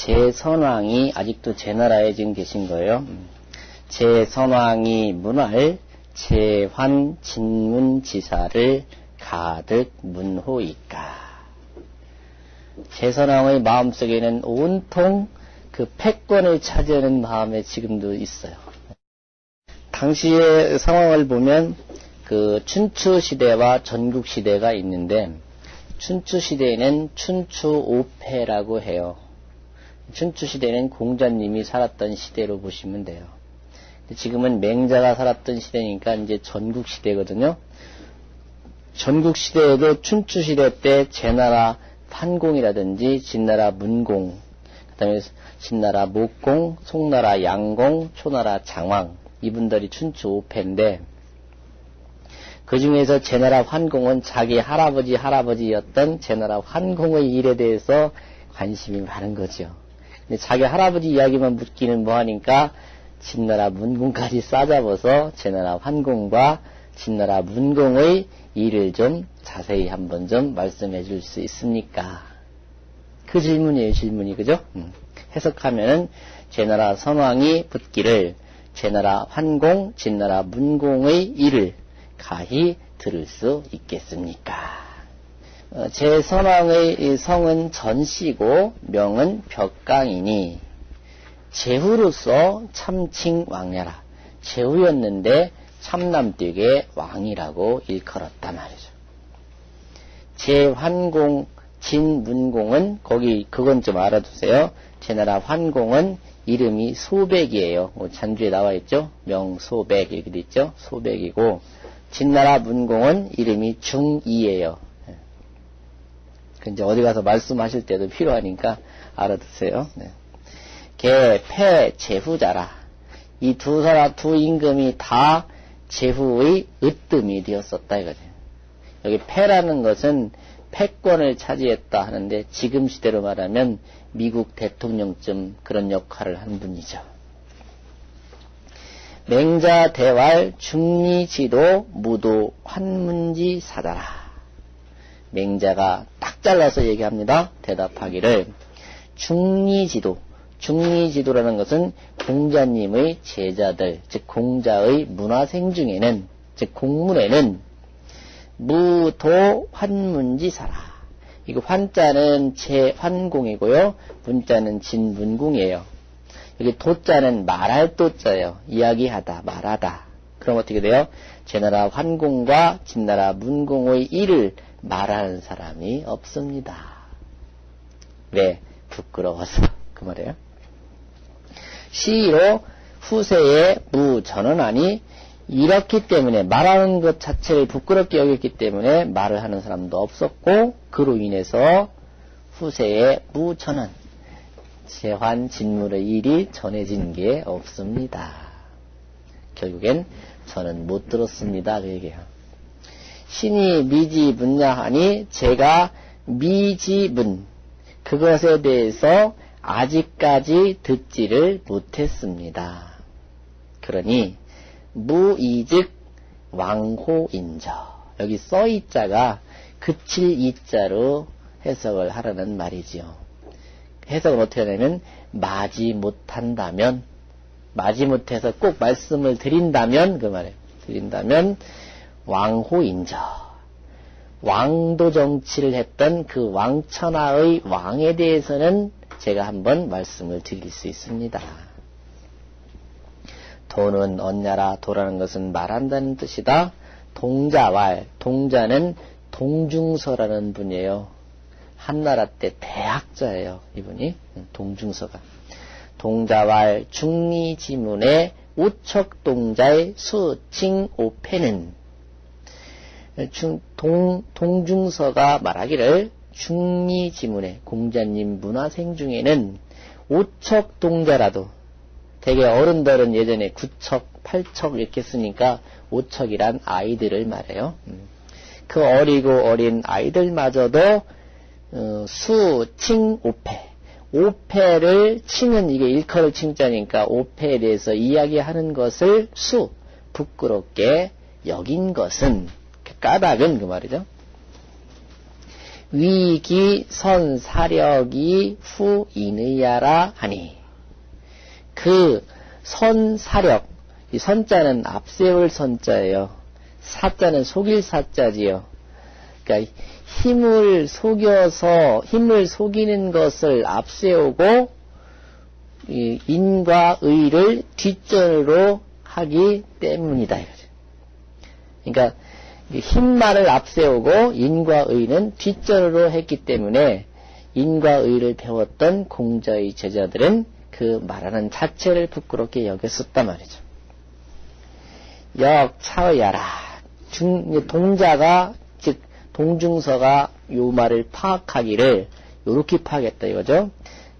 제선왕이 아직도 제 나라에 지금 계신 거예요. 제선왕이 문할 제환 진문지사를 가득 문호이까. 제선왕의 마음속에는 온통 그 패권을 차지하는 마음에 지금도 있어요. 당시의 상황을 보면 그 춘추 시대와 전국 시대가 있는데 춘추 시대에는 춘추 오패라고 해요. 춘추 시대는 공자님이 살았던 시대로 보시면 돼요. 지금은 맹자가 살았던 시대니까 이제 전국 시대거든요. 전국 시대에도 춘추 시대 때 제나라 판공이라든지 진나라 문공, 그다음에 진나라 목공, 송나라 양공, 초나라 장왕 이분들이 춘추 오패인데 그 중에서 제나라 환공은 자기 할아버지 할아버지였던 제나라 환공의 일에 대해서 관심이 많은 거죠. 자기 할아버지 이야기만 묻기는 뭐하니까 진나라 문공까지 싸잡아서 제나라 환공과 진나라 문공의 일을 좀 자세히 한번 좀 말씀해 줄 수 있습니까? 그 질문이에요, 질문이. 그죠? 음. 해석하면은 제나라 선왕이 붙기를 제나라 환공, 진나라 문공의 일을 가히 들을 수 있겠습니까? 어, 제 선왕의 성은 전씨고 명은 벽강이니 제후로서 참칭 왕야라. 제후였는데 참남되게 왕이라고 일컬었단 말이죠. 제환공, 진문공은 거기 그건 좀 알아두세요. 제나라 환공은 이름이 소백이에요. 뭐 잔주에 나와 있죠. 명소백 이렇게 돼 있죠. 소백이고 진나라 문공은 이름이 중이에요. 네. 그 이제 어디 가서 말씀하실 때도 필요하니까 알아두세요. 네. 개, 폐, 제후자라. 이 두 사람, 두 임금이 다 제후의 으뜸이 되었었다 이거죠. 여기 폐라는 것은 패권을 차지했다 하는데 지금 시대로 말하면 미국 대통령쯤 그런 역할을 한 분이죠. 맹자 대왈 중리지도 무도 환문지 사다라. 맹자가 딱 잘라서 얘기합니다. 대답하기를 중리지도 중리지도라는 것은 공자님의 제자들, 즉 공자의 문화생 중에는, 즉 공문에는 무도 환문지사라. 이거 환자는 제환공이고요. 문자는 진문궁이에요. 여기 도자는 말할 도자예요. 이야기하다, 말하다. 그럼 어떻게 돼요? 제나라 환공과 진나라 문공의 일을 말하는 사람이 없습니다. 왜? 부끄러워서. 그 말이에요. 시로 후세의 무전언하니 이렇기 때문에 말하는 것 자체를 부끄럽게 여겼기 때문에 말을 하는 사람도 없었고 그로 인해서 후세의 무전언 재환 진물의 일이 전해진 게 없습니다. 결국엔 저는 못 들었습니다. 그 얘기예요. 신이 미지분야 하니 제가 미지분 그것에 대해서 아직까지 듣지를 못했습니다. 그러니 무이즉 왕호인저 여기 써이자가 그칠 이자로 해석을 하라는 말이지요. 해석을 어떻게 하냐면 마지 못한다면 마지 못해서 꼭 말씀을 드린다면 그 말이에요. 드린다면 왕호인저 왕도 정치를 했던 그 왕천하의 왕에 대해서는 제가 한번 말씀을 드릴 수 있습니다. 도는 언냐라 도라는 것은 말한다는 뜻이다. 동자왈 동자는 동중서라는 분이에요. 한나라 때 대학자예요. 이분이 동중서가 동자왈 중리지문의 우척동자의 수칭오패는 동, 동중서가 말하기를 중리지문의 공자님 문화생 중에는 오척 동자라도 대개 어른들은 예전에 구척, 팔척 이렇게 쓰니까 오척이란 아이들을 말해요. 음. 그 어리고 어린 아이들마저도 어, 수, 칭, 오패. 오패를 칭은 이게 일컬을 칭자니까 오패에 대해서 이야기하는 것을 수, 부끄럽게 여긴 것은 까닭은 그 말이죠. 위기 선사력이 후 인의야라 하니 그 선사력 이 선자는 앞세울 선자예요. 사자는 속일 사자지요. 그러니까 힘을 속여서 힘을 속이는 것을 앞세우고 인과 의를 뒷전으로 하기 때문이다 이거죠. 그러니까 힘만을 앞세우고 인과 의는 뒷전으로 했기 때문에 인과 의를 배웠던 공자의 제자들은 그 말하는 자체를 부끄럽게 여겼었단 말이죠. 역 차의야라. 동자가 즉 동중서가 요 말을 파악하기를 요렇게 파악했다 이거죠.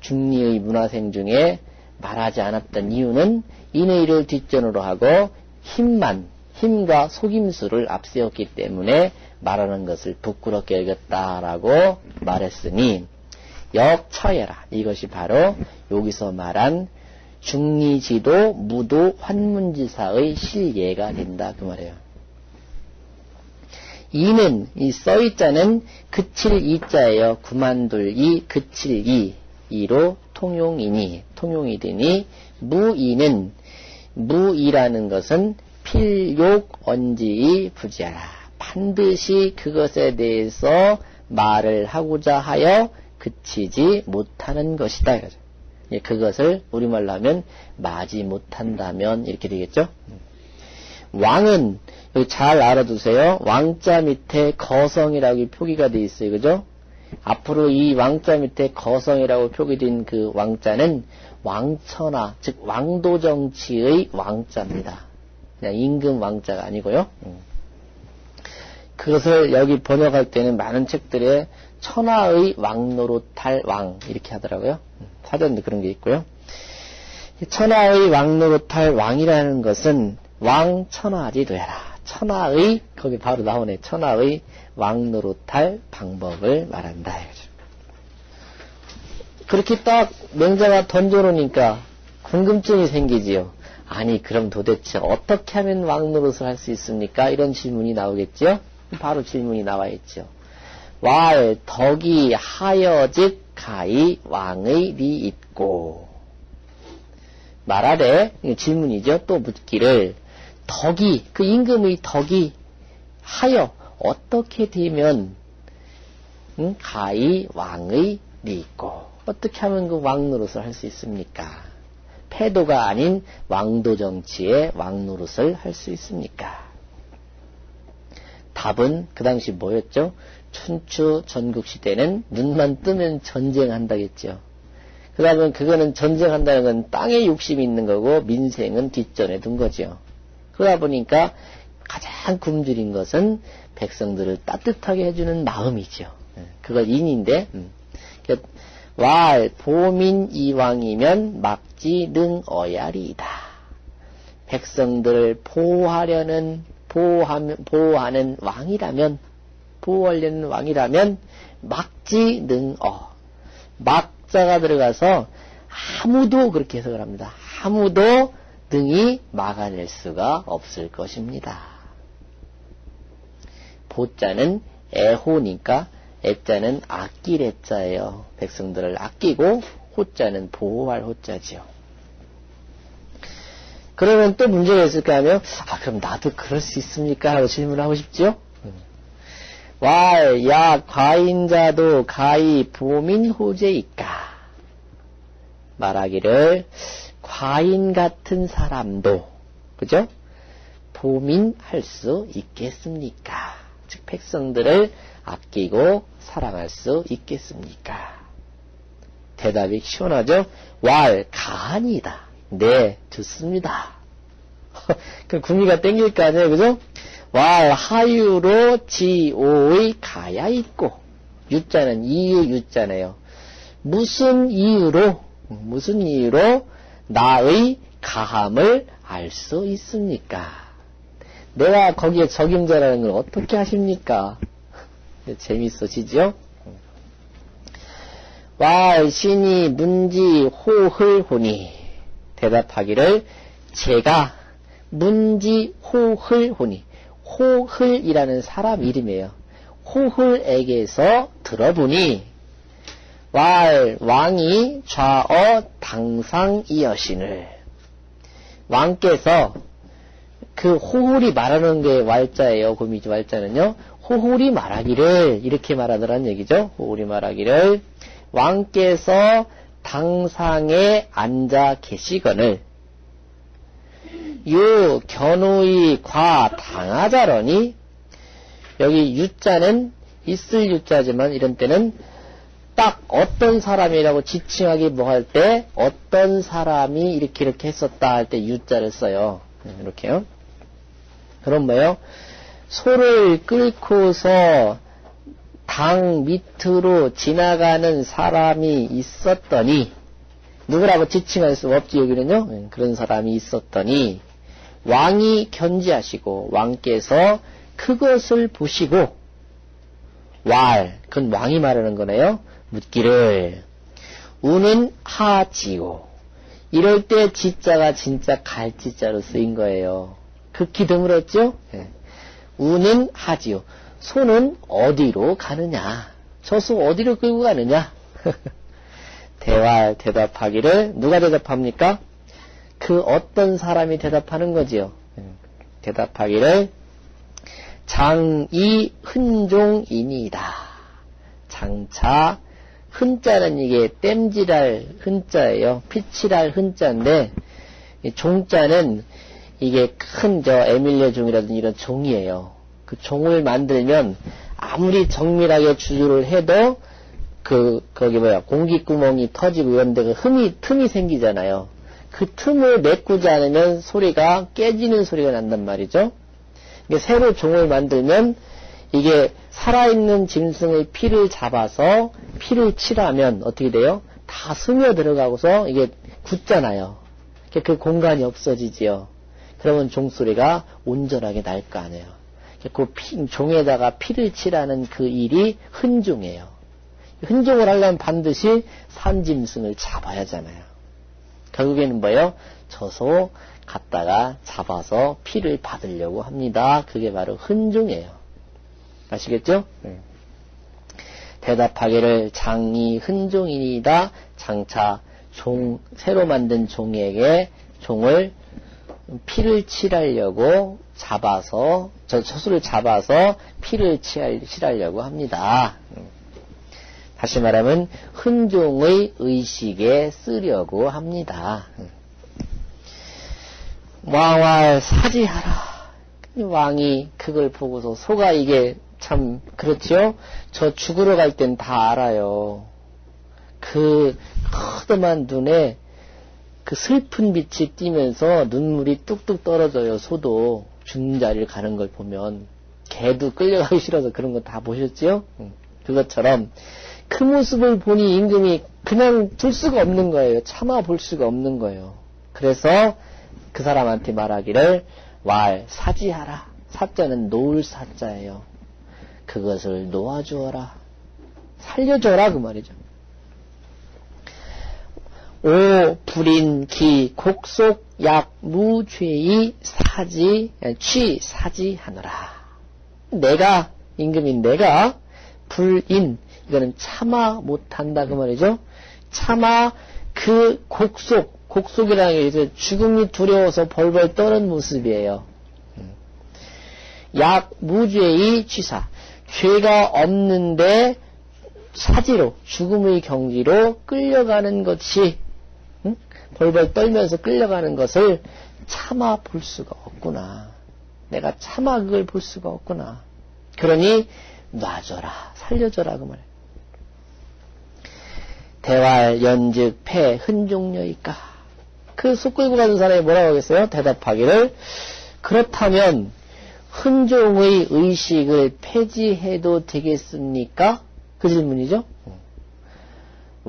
중리의 문화생 중에 말하지 않았던 이유는 인의를 뒷전으로 하고 힘만 힘과 속임수를 앞세웠기 때문에 말하는 것을 부끄럽게 여겼다라고 말했으니 역처여라 이것이 바로 여기서 말한 중리지도 무도 환문지사의 실예가 된다 그 말이에요. 이는 이 써있자는 그칠 이자예요. 구만둘 이 그칠 이 이로 통용이니 통용이 되니 무이는 무이라는 것은 필욕 언지이 부지하라. 반드시 그것에 대해서 말을 하고자 하여 그치지 못하는 것이다. 예, 그것을 우리말로 하면 마지 못한다면 이렇게 되겠죠. 왕은 잘 알아두세요. 왕자 밑에 거성이라고 표기가 되어 있어요. 그죠? 앞으로 이 왕자 밑에 거성이라고 표기된 그 왕자는 왕천하, 즉 왕도 정치의 왕자입니다. 그냥 임금 왕자가 아니고요. 음. 그것을 여기 번역할 때는 많은 책들에 천하의 왕노릇할 왕 이렇게 하더라고요. 음, 사전도 그런 게 있고요. 천하의 왕노릇할 왕이라는 것은 왕 천하지 되라. 천하의 거기 바로 나오네. 천하의 왕노릇할 방법을 말한다. 그렇게 딱 명자가 던져놓으니까 궁금증이 생기지요. 아니 그럼 도대체 어떻게 하면 왕 노릇을 할 수 있습니까? 이런 질문이 나오겠죠. 바로 질문이 나와 있죠. 왈 덕이 하여즉 가히 왕의 리 있고 말하래 질문이죠. 또 묻기를 덕이 그 임금의 덕이 하여 어떻게 되면 응? 가히 왕의 리 있고 어떻게 하면 그 왕 노릇을 할 수 있습니까? 패도가 아닌 왕도 정치의 왕노릇을 할 수 있습니까? 답은 그 당시 뭐였죠? 춘추 전국 시대는 눈만 뜨면 전쟁한다겠죠. 그러면 그거는 전쟁한다는 건 땅에 욕심이 있는 거고 민생은 뒷전에 둔 거죠. 그러다 보니까 가장 굶주린 것은 백성들을 따뜻하게 해주는 마음이죠. 예, 그걸 인인데, 음. 왈 보민 이왕이면 막지 능 어야리이다. 백성들을 보호하려는 보호하면, 보호하는 왕이라면 보호하려는 왕이라면 막지 능어 막자가 들어가서 아무도 그렇게 해석을 합니다. 아무도 등이 막아낼 수가 없을 것입니다. 보자는 애호니까 애자는 아낄 애자예요. 백성들을 아끼고 호자는 보호할 호자지요. 그러면 또 문제가 있을까 하면 아 그럼 나도 그럴 수 있습니까? 하고 질문하고 싶죠? 왈, 야, 과인자도 가히 보민 호재이까. 말하기를, 과인 같은 사람도, 그죠? 보민할 수 있겠습니까? 즉, 백성들을 아끼고 사랑할 수 있겠습니까? 대답이 시원하죠? 왈, 가한이다. 네, 좋습니다. 그 구미가 땡길 거 아니에요, 그죠? 왈, 하유로 지오의 가야 있고, 유자는 이유 유자네요. 무슨 이유로, 무슨 이유로 나의 가함을 알 수 있습니까? 내가 거기에 적임자라는 걸 어떻게 하십니까? 재밌어지죠? 왈, 신이 문지 호흘 호니 대답하기를 제가 문지 호흘 호니 호흘이라는 사람 이름이에요. 호흘에게서 들어보니 왈 왕이 좌어 당상이여신을 왕께서 그 호홀이 말하는 게 왈자예요. 고미지 왈자는요. 호홀이 말하기를 이렇게 말하더란 얘기죠. 호홀이 말하기를 왕께서 당상에 앉아 계시거늘 유 견우의 과 당하자러니 여기 유자는 있을 유자지만 이런 때는 딱 어떤 사람이라고 지칭하기 뭐 할 때 어떤 사람이 이렇게 이렇게 했었다 할 때 유자를 써요. 네, 이렇게요. 그럼 뭐예요? 소를 끌고서 당 밑으로 지나가는 사람이 있었더니 누구라고 지칭할 수 없지 여기는요. 네, 그런 사람이 있었더니 왕이 견지하시고 왕께서 그것을 보시고 왈 그건 왕이 말하는 거네요. 묻기를 우는 하지요. 이럴 때 지자가 진짜 갈지자로 쓰인 거예요. 극히 드물었죠? 네. 우는 하지요. 소는 어디로 가느냐? 저소 어디로 끌고 가느냐? 대화 대답하기를 누가 대답합니까? 그 어떤 사람이 대답하는 거지요. 네. 대답하기를 장이 흔종이니다. 장차 흔자는 이게 땜질할 흔자예요. 피칠할 흔자인데 종자는 이게 큰 저 에밀리아 종이라든지 이런 종이에요. 그 종을 만들면 아무리 정밀하게 주주를 해도 그 거기 뭐야 공기 구멍이 터지고 이런데 그 흠이 틈이 생기잖아요. 그 틈을 메꾸지 않으면 소리가 깨지는 소리가 난단 말이죠. 새로 종을 만들면 이게 살아있는 짐승의 피를 잡아서 피를 칠하면 어떻게 돼요? 다 스며 들어가고서 이게 굳잖아요. 그 공간이 없어지지요. 그러면 종소리가 온전하게 날 거 아니에요. 그 피, 종에다가 피를 칠하는 그 일이 흔종이에요. 흔종을 하려면 반드시 산짐승을 잡아야 하잖아요. 결국에는 뭐예요? 저소 갖다가 잡아서 피를 받으려고 합니다. 그게 바로 흔종이에요. 아시겠죠? 네. 대답하기를 장이 흔종이니다 장차 종 새로 만든 종에게 종을 피를 칠하려고 잡아서 저 처수를 잡아서 피를 칠하려고 합니다. 다시 말하면 흔종의 의식에 쓰려고 합니다. 왕활 사지하라. 왕이 그걸 보고서 소가 이게 참 그렇지요? 저 죽으러 갈 땐 다 알아요. 그 커다만 눈에 그 슬픈 빛이 띄면서 눈물이 뚝뚝 떨어져요. 소도 죽는 자리를 가는 걸 보면 개도 끌려가기 싫어서 그런 거 다 보셨지요? 그것처럼 그 모습을 보니 임금이 그냥 둘 수가 없는 거예요. 참아 볼 수가 없는 거예요. 그래서 그 사람한테 말하기를 왈 사지하라. 사자는 놓을 사자예요. 그것을 놓아주어라. 살려줘라 그 말이죠. 오 불인 기 곡속 약 무죄의 사지 취 사지하노라. 내가 임금인 내가 불인 이거는 참아 못한다 그 말이죠. 참아 그 곡속 곡속이라는 게 이제 죽음이 두려워서 벌벌 떠는 모습이에요. 약 무죄의 취사 죄가 없는데 사지로 죽음의 경지로 끌려가는 것이 응? 벌벌 떨면서 끌려가는 것을 참아 볼 수가 없구나. 내가 참아 그걸 볼 수가 없구나. 그러니 놔줘라, 살려줘라 그 말. 대활 연즉 폐 흔종녀이까. 그속 끌고 가는 사람이 뭐라고 하겠어요? 대답하기를 그렇다면 흔종의 의식을 폐지해도 되겠습니까? 그 질문이죠.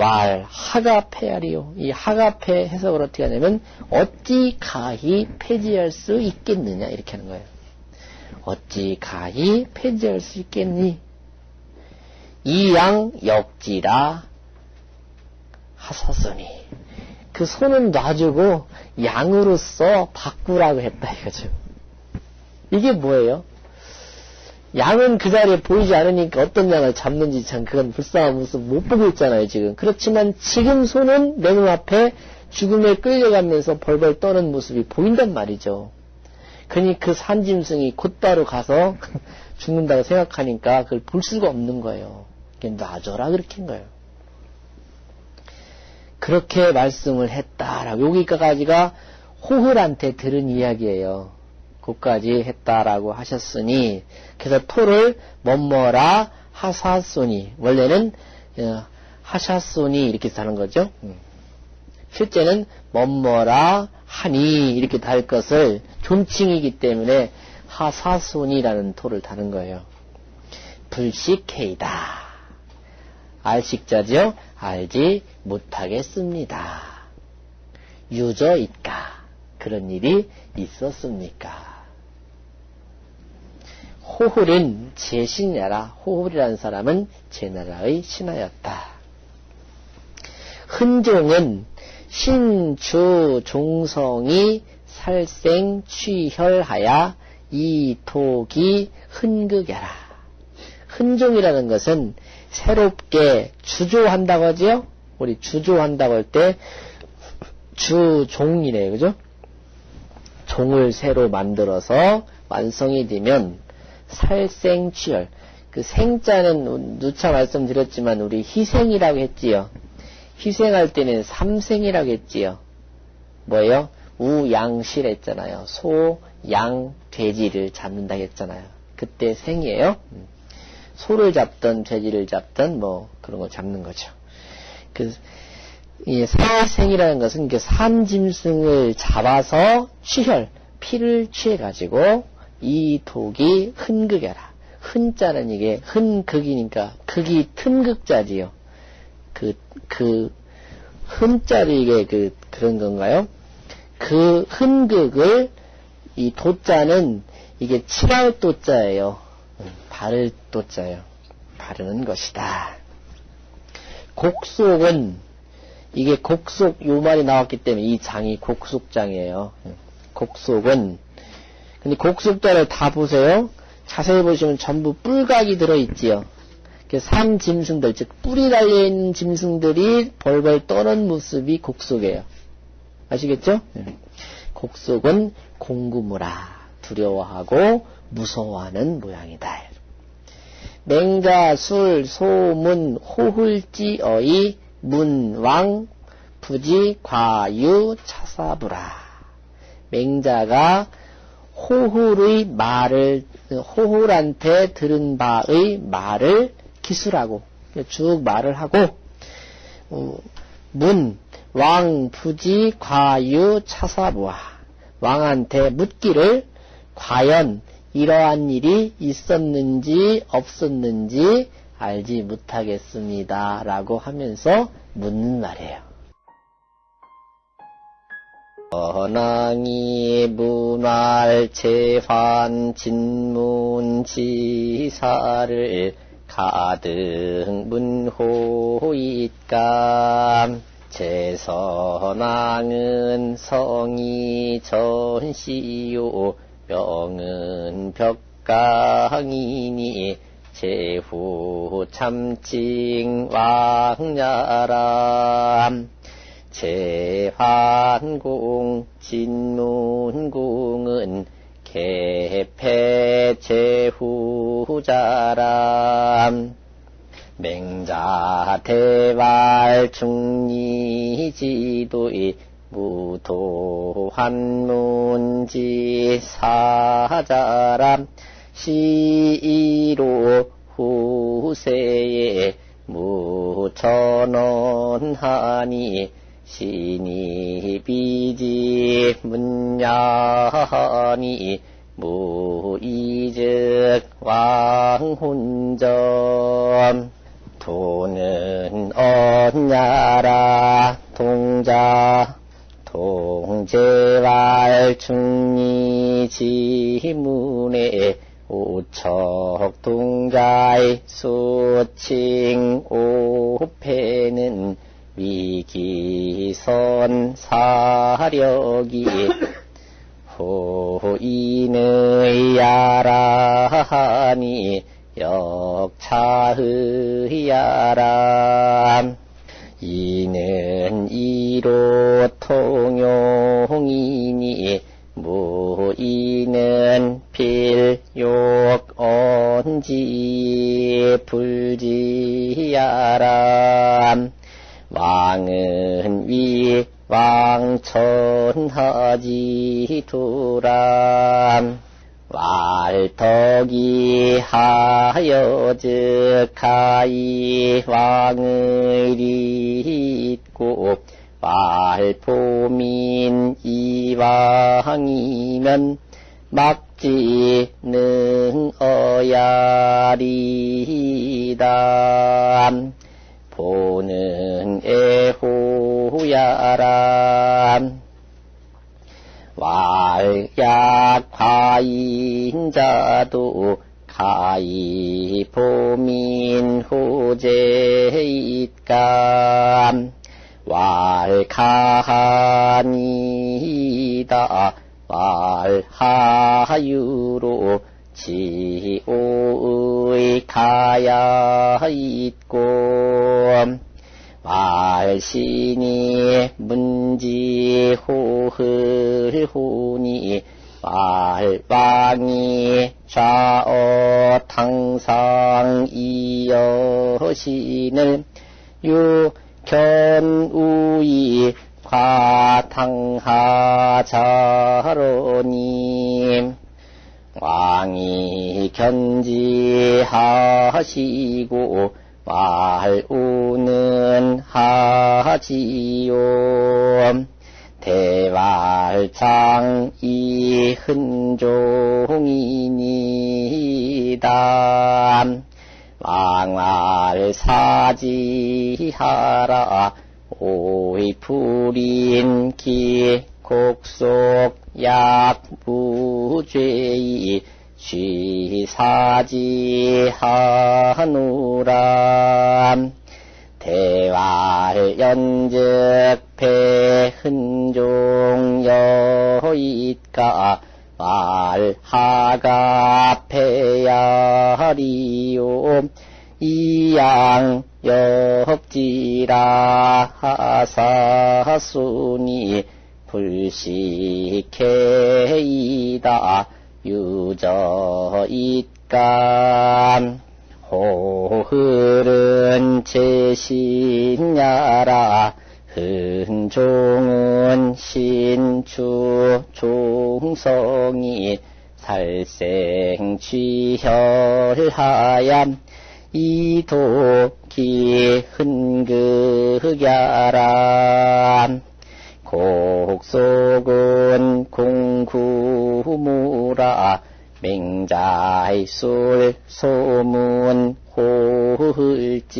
왈 하가 폐하리요. 이 하가 폐 해석을 어떻게 하냐면 어찌 가히 폐지할 수 있겠느냐 이렇게 하는 거예요. 어찌 가히 폐지할 수 있겠니? 이 양 역지라 하사소니 그 손은 놔주고 양으로써 바꾸라고 했다 이거죠. 이게 뭐예요? 양은 그 자리에 보이지 않으니까 어떤 양을 잡는지 참 그건 불쌍한 모습 못 보고 있잖아요, 지금. 그렇지만 지금 손은 내 눈앞에 죽음에 끌려가면서 벌벌 떠는 모습이 보인단 말이죠. 그니 그 산짐승이 곧바로 가서 죽는다고 생각하니까 그걸 볼 수가 없는 거예요. 놔줘라 그렇게 한 거예요. 그렇게 말씀을 했다라고 여기까지가 호흡한테 들은 이야기예요. 그까지 했다라고 하셨으니 그래서 토를 뭐뭐라 하사소니 원래는 어, 하샤소니 이렇게 사는 거죠. 음. 실제는 뭐뭐라 하니 이렇게 달 것을 존칭이기 때문에 하사손이라는 토를 다는 거예요. 불식해이다. 알식자죠? 알지 못하겠습니다. 유저있까? 그런 일이 있었습니까? 호훌은 제 신나라, 호훌이라는 사람은 제 나라의 신하였다. 흔종은 신주 종성이 살생 취혈하야 이독이 흔극여라. 흔종이라는 것은 새롭게 주조한다고 하지요? 우리 주조한다고 할 때 주종이래, 그죠? 종을 새로 만들어서 완성이 되면 살생취열. 그 생자는 누차 말씀드렸지만 우리 희생이라고 했지요. 희생할 때는 삼생이라고 했지요. 뭐예요? 우양실 했잖아요. 소, 양, 돼지를 잡는다 했잖아요. 그때 생이에요. 음. 소를 잡던 돼지를 잡던 뭐 그런 거 잡는 거죠. 그, 이 사생이라는 것은 그 산짐승을 잡아서 취혈, 피를 취해 가지고 이 독이 흔극여라. 흔자는 이게 흔극이니까 극이 틈극자지요. 그, 그, 흠자로 이게 그, 그런 건가요? 그 흔극을, 이 도자는 이게 칠할 도자예요. 바를 도자예요. 바르는 것이다. 곡속은, 이게 곡속, 요 말이 나왔기 때문에 이 장이 곡속장이에요. 곡속은, 근데 곡속자를 다 보세요. 자세히 보시면 전부 뿔각이 들어있지요. 산 짐승들, 즉 뿔이 달려있는 짐승들이 벌벌 떠는 모습이 곡속이에요. 아시겠죠? 네. 곡속은 공구무라 두려워하고 무서워하는 모양이다. 맹자, 술, 소문, 호hul지 어이, 문 왕, 부지, 과유, 차사부라. 맹자가 호hul의 말을, 호hul한테 들은 바의 말을 기술하고 쭉 말을 하고 어, 문, 왕, 부지, 과유, 차사부와 왕한테 묻기를 과연 이러한 일이 있었는지 없었는지 알지 못하겠습니다. 라고 하면서 묻는 말이에요. 언왕이 문활 재환 진문 지사를 가득 문호잇감 제선왕은 성이 전시요. 명은 벽강이니 제후 참칭 왕야람 제환공 진문궁은 개패 제후자람. 맹자 대발 중리지도의 무도한문지 사자람. 시로 후세에 무천원하니 신이 비지 문야니 무이즉 왕훈점 도는 언냐라 동자. 동제왈 중리 지문에 오척 동자의 수칭 오패는 위기선 사력이 도인의 야라하니 역차의 야람. 이는 이로 통용이니 무이는 필욕 언지 불지야람 왕은 위 왕천하지 두람. 왈덕이 하여 즉하이 왕을 잇고 왈포민 이왕이면 막지는 어야리다 보는 애호야람. 왈약화인자도 가이 보민 호제잇감 왈카하니다. 왈하유로 지오의 가야 있고 말신이 문지호흘호니 말왕이 좌어 탕상 이여신을 유견우이 과탕하자로니 왕이 견지하시고 말우는 하지요. 대발장 이흔종이니다. 왕말 사지하라. 오이풀인 기 곡속 약부죄이 쉬사지하누라 대활 연즉 배흔종 여잇가 말하가 배야리요. 이양 역지라 하사순이 불식해이다. 유저잇감. 호흐른 제신야라. 흔종은 신추 종성이 살생취혈하얌 이도 기 흔극야람 곡속은 공구무라. 맹자이술 소문 호흘지어이.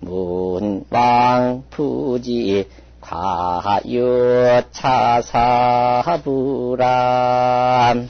문왕 푸지 과유차사부람